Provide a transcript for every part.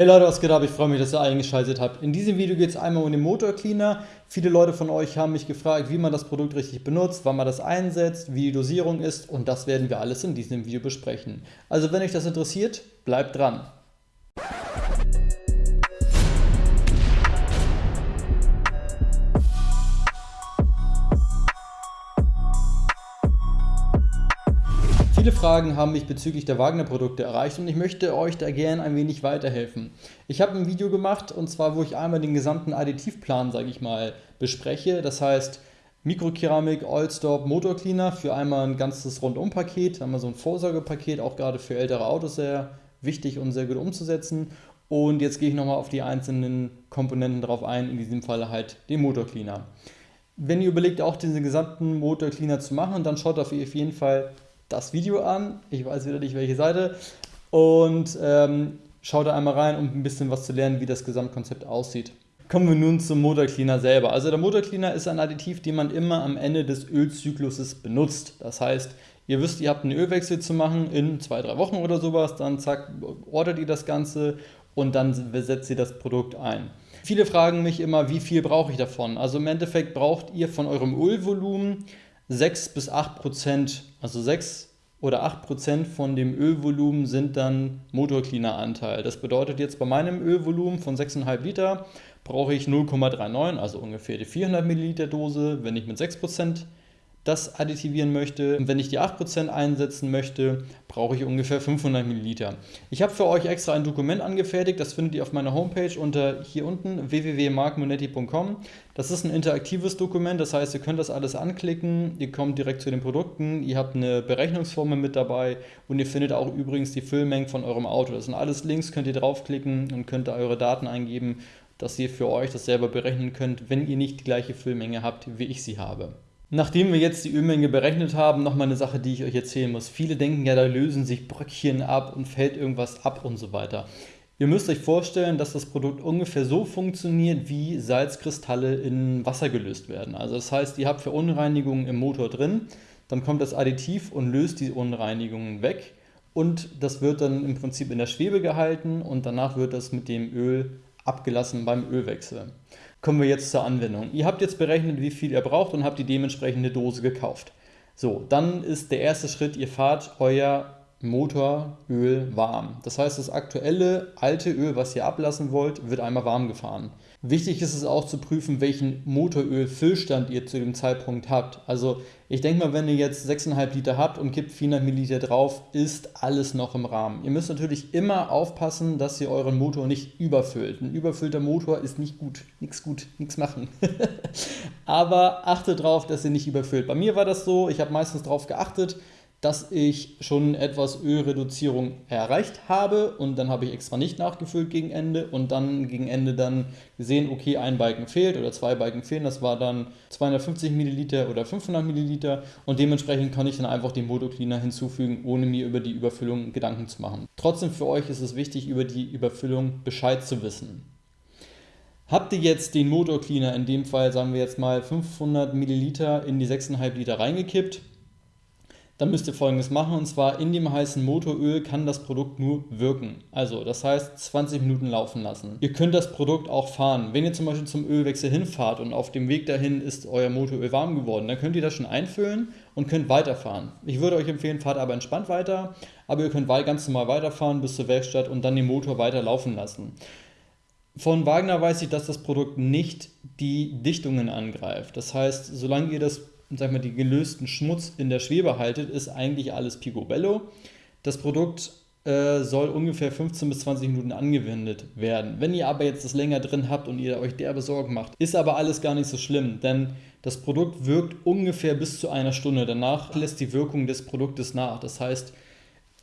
Hey Leute, was geht ab? Ich freue mich, dass ihr eingeschaltet habt. In diesem Video geht es einmal um den Motor Cleaner. Viele Leute von euch haben mich gefragt, wie man das Produkt richtig benutzt, wann man das einsetzt, wie die Dosierung ist und das werden wir alles in diesem Video besprechen. Also wenn euch das interessiert, bleibt dran. Viele Fragen haben mich bezüglich der Wagner-Produkte erreicht und ich möchte euch da gerne ein wenig weiterhelfen. Ich habe ein Video gemacht und zwar, wo ich einmal den gesamten Additivplan, sage ich mal, bespreche. Das heißt, Mikrokeramik, Oilstop, Motor Cleaner für einmal ein ganzes Rundum-Paket, einmal so ein Vorsorgepaket, auch gerade für ältere Autos sehr wichtig und sehr gut umzusetzen. Und jetzt gehe ich nochmal auf die einzelnen Komponenten drauf ein, in diesem Fall halt den Motor Cleaner. Wenn ihr überlegt, auch diesen gesamten Motor Cleaner zu machen, dann schaut auf jeden Fall das Video an. Ich weiß wieder nicht, welche Seite. Und ähm, schaut da einmal rein, um ein bisschen was zu lernen, wie das Gesamtkonzept aussieht. Kommen wir nun zum Motor Cleaner selber. Also der Motor Cleaner ist ein Additiv, den man immer am Ende des Ölzykluses benutzt. Das heißt, ihr wisst, ihr habt einen Ölwechsel zu machen in zwei, drei Wochen oder sowas, dann zack, ordert ihr das Ganze und dann setzt ihr das Produkt ein. Viele fragen mich immer, wie viel brauche ich davon? Also im Endeffekt braucht ihr von eurem Ölvolumen 6 bis 8 Prozent, also 6 oder 8 Prozent von dem Ölvolumen sind dann Motorcleaner-Anteil. Das bedeutet jetzt bei meinem Ölvolumen von 6,5 Liter brauche ich 0,39, also ungefähr die 400 Milliliter Dose. Wenn ich mit 6 Prozent das additivieren möchte. Und wenn ich die 8% einsetzen möchte, brauche ich ungefähr 500 Milliliter. Ich habe für euch extra ein Dokument angefertigt, das findet ihr auf meiner Homepage unter hier unten www.markmonetti.com. Das ist ein interaktives Dokument, das heißt, ihr könnt das alles anklicken, ihr kommt direkt zu den Produkten, ihr habt eine Berechnungsformel mit dabei und ihr findet auch übrigens die Füllmengen von eurem Auto. Das sind alles Links, könnt ihr draufklicken und könnt da eure Daten eingeben, dass ihr für euch das selber berechnen könnt, wenn ihr nicht die gleiche Füllmenge habt, wie ich sie habe. Nachdem wir jetzt die Ölmenge berechnet haben, nochmal eine Sache, die ich euch erzählen muss. Viele denken ja, da lösen sich Bröckchen ab und fällt irgendwas ab und so weiter. Ihr müsst euch vorstellen, dass das Produkt ungefähr so funktioniert, wie Salzkristalle in Wasser gelöst werden. Also das heißt, ihr habt Verunreinigungen im Motor drin, dann kommt das Additiv und löst die Unreinigungen weg und das wird dann im Prinzip in der Schwebe gehalten und danach wird das mit dem Öl abgelassen beim Ölwechsel. Kommen wir jetzt zur Anwendung. Ihr habt jetzt berechnet, wie viel ihr braucht und habt die dementsprechende Dose gekauft. So, dann ist der erste Schritt, ihr fahrt euer Motoröl warm. Das heißt, das aktuelle alte Öl, was ihr ablassen wollt, wird einmal warm gefahren. Wichtig ist es auch zu prüfen, welchen Motoröl-Füllstand ihr zu dem Zeitpunkt habt. Also ich denke mal, wenn ihr jetzt 6,5 Liter habt und kippt 400 Milliliter drauf, ist alles noch im Rahmen. Ihr müsst natürlich immer aufpassen, dass ihr euren Motor nicht überfüllt. Ein überfüllter Motor ist nicht gut, nichts gut, nichts machen. Aber achtet darauf, dass ihr nicht überfüllt. Bei mir war das so, ich habe meistens darauf geachtet, dass ich schon etwas Ölreduzierung erreicht habe und dann habe ich extra nicht nachgefüllt gegen Ende und dann gegen Ende dann gesehen, okay, ein Balken fehlt oder zwei Balken fehlen, das war dann 250 Milliliter oder 500 Milliliter und dementsprechend kann ich dann einfach den Motocleaner hinzufügen, ohne mir über die Überfüllung Gedanken zu machen. Trotzdem für euch ist es wichtig, über die Überfüllung Bescheid zu wissen. Habt ihr jetzt den Motorcleaner, in dem Fall sagen wir jetzt mal 500 Milliliter in die 6,5 Liter reingekippt, dann müsst ihr folgendes machen und zwar in dem heißen Motoröl kann das Produkt nur wirken. Also das heißt 20 Minuten laufen lassen. Ihr könnt das Produkt auch fahren. Wenn ihr zum Beispiel zum Ölwechsel hinfahrt und auf dem Weg dahin ist euer Motoröl warm geworden, dann könnt ihr das schon einfüllen und könnt weiterfahren. Ich würde euch empfehlen, fahrt aber entspannt weiter, aber ihr könnt ganz normal weiterfahren bis zur Werkstatt und dann den Motor weiter laufen lassen. Von Wagner weiß ich, dass das Produkt nicht die Dichtungen angreift. Das heißt, solange ihr das sag mal, die gelösten Schmutz in der Schwebe haltet, ist eigentlich alles Picobello. Das Produkt äh, soll ungefähr 15 bis 20 Minuten angewendet werden. Wenn ihr aber jetzt das länger drin habt und ihr euch derbe Sorgen macht, ist aber alles gar nicht so schlimm, denn das Produkt wirkt ungefähr bis zu einer Stunde. Danach lässt die Wirkung des Produktes nach. Das heißt,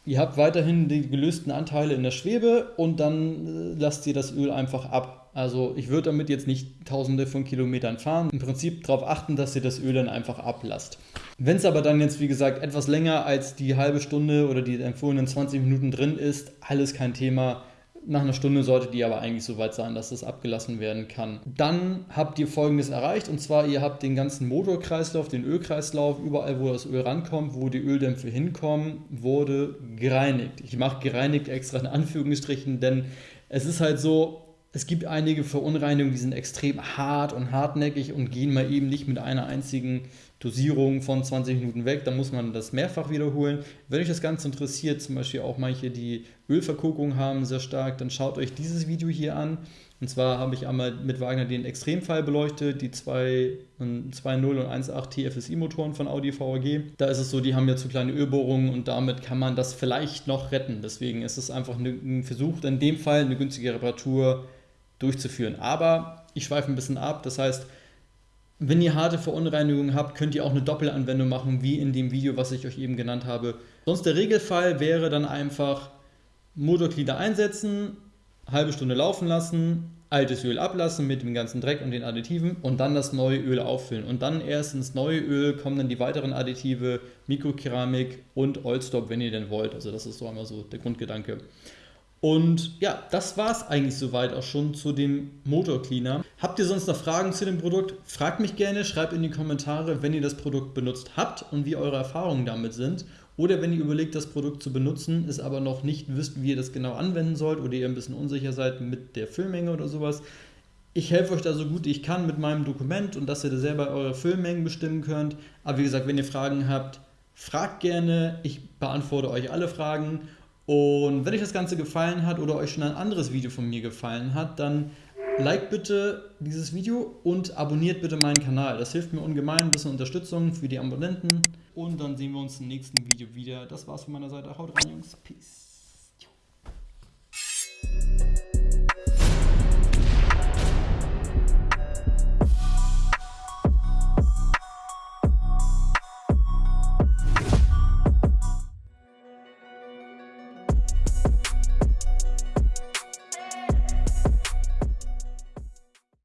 ihr habt weiterhin die gelösten Anteile in der Schwebe und dann äh, lasst ihr das Öl einfach ab. Also ich würde damit jetzt nicht tausende von Kilometern fahren. Im Prinzip darauf achten, dass ihr das Öl dann einfach ablasst. Wenn es aber dann jetzt, wie gesagt, etwas länger als die halbe Stunde oder die empfohlenen 20 Minuten drin ist, alles kein Thema. Nach einer Stunde sollte die aber eigentlich so weit sein, dass das abgelassen werden kann. Dann habt ihr folgendes erreicht und zwar ihr habt den ganzen Motorkreislauf, den Ölkreislauf, überall wo das Öl rankommt, wo die Öldämpfe hinkommen, wurde gereinigt. Ich mache gereinigt extra in Anführungsstrichen, denn es ist halt so, es gibt einige Verunreinigungen, die sind extrem hart und hartnäckig und gehen mal eben nicht mit einer einzigen Dosierung von 20 Minuten weg. Da muss man das mehrfach wiederholen. Wenn euch das Ganze interessiert, zum Beispiel auch manche, die Ölverkokung haben, sehr stark, dann schaut euch dieses Video hier an. Und zwar habe ich einmal mit Wagner den Extremfall beleuchtet, die 2.0 und 1.8 TFSI-Motoren von Audi VAG. Da ist es so, die haben ja zu kleine Ölbohrungen und damit kann man das vielleicht noch retten. Deswegen ist es einfach ein Versuch, in dem Fall eine günstige Reparatur durchzuführen. Aber ich schweife ein bisschen ab, das heißt, wenn ihr harte Verunreinigungen habt, könnt ihr auch eine Doppelanwendung machen, wie in dem Video, was ich euch eben genannt habe. Sonst der Regelfall wäre dann einfach Motorglieder einsetzen, halbe Stunde laufen lassen, altes Öl ablassen mit dem ganzen Dreck und den Additiven und dann das neue Öl auffüllen. Und dann erst ins neue Öl kommen dann die weiteren Additive, Mikrokeramik und Oilstop, wenn ihr denn wollt. Also das ist so einmal so der Grundgedanke. Und ja, das war es eigentlich soweit auch schon zu dem Motor Cleaner. Habt ihr sonst noch Fragen zu dem Produkt? Fragt mich gerne, schreibt in die Kommentare, wenn ihr das Produkt benutzt habt und wie eure Erfahrungen damit sind. Oder wenn ihr überlegt, das Produkt zu benutzen, es aber noch nicht wisst, wie ihr das genau anwenden sollt oder ihr ein bisschen unsicher seid mit der Füllmenge oder sowas. Ich helfe euch da so gut ich kann mit meinem Dokument und dass ihr da selber eure Füllmengen bestimmen könnt. Aber wie gesagt, wenn ihr Fragen habt, fragt gerne. Ich beantworte euch alle Fragen. Und wenn euch das Ganze gefallen hat oder euch schon ein anderes Video von mir gefallen hat, dann like bitte dieses Video und abonniert bitte meinen Kanal. Das hilft mir ungemein, ein bisschen Unterstützung für die Abonnenten. Und dann sehen wir uns im nächsten Video wieder. Das war's von meiner Seite. Haut rein, Jungs. Peace.